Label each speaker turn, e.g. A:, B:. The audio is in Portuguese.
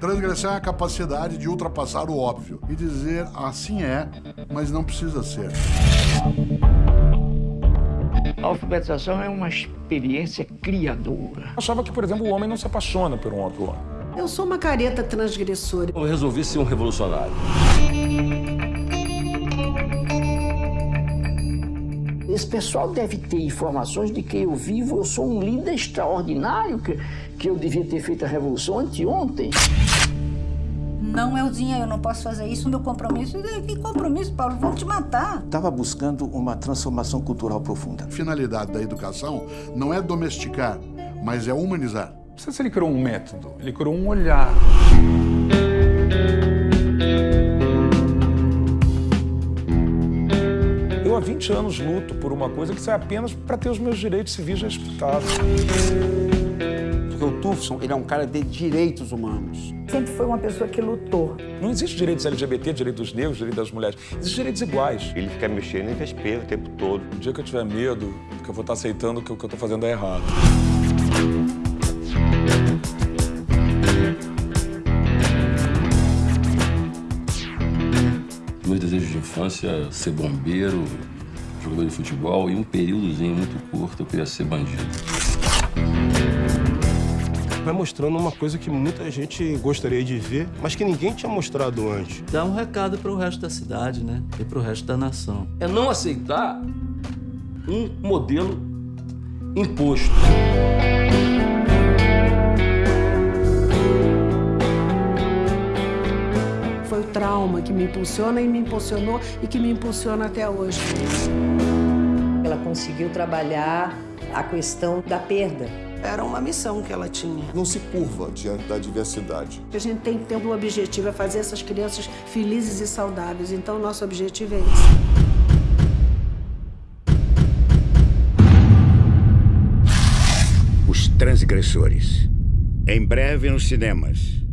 A: Transgressão é a capacidade de ultrapassar o óbvio e dizer assim é, mas não precisa ser.
B: A alfabetização é uma experiência criadora.
C: Eu achava que, por exemplo, o homem não se apaixona por um outro homem.
D: Eu sou uma careta transgressora.
E: Eu resolvi ser um revolucionário.
B: Esse pessoal deve ter informações de que eu vivo, eu sou um líder extraordinário, que, que eu devia ter feito a revolução anteontem.
F: Não é o dinheiro, eu não posso fazer isso, meu compromisso. Que compromisso, Paulo? Vão te matar.
G: Estava buscando uma transformação cultural profunda.
A: A finalidade da educação não é domesticar, mas é humanizar.
C: Não sei se ele criou um método, ele criou um olhar. Há 20 anos luto por uma coisa que sai apenas para ter os meus direitos civis respeitados.
H: Porque o Tufson, ele é um cara de direitos humanos.
F: Sempre foi uma pessoa que lutou.
C: Não existe direitos LGBT, direito dos negros, direito das mulheres. Existem direitos iguais.
E: Ele fica mexendo em vespeiro o tempo todo.
C: O dia que eu tiver medo, que eu vou estar aceitando que o que eu estou fazendo é errado.
E: Meus desejos de infância, ser bombeiro, jogador de futebol e um períodozinho muito curto eu queria ser bandido.
I: Vai mostrando uma coisa que muita gente gostaria de ver, mas que ninguém tinha mostrado antes.
J: Dá um recado para o resto da cidade, né? E para o resto da nação.
E: É não aceitar um modelo imposto.
D: Foi o trauma que me impulsiona e me impulsionou e que me impulsiona até hoje.
K: Ela conseguiu trabalhar a questão da perda.
D: Era uma missão que ela tinha.
L: Não se curva diante da diversidade.
D: A gente tem que ter um objetivo, é fazer essas crianças felizes e saudáveis. Então, nosso objetivo é esse.
M: Os Transgressores. Em breve nos cinemas.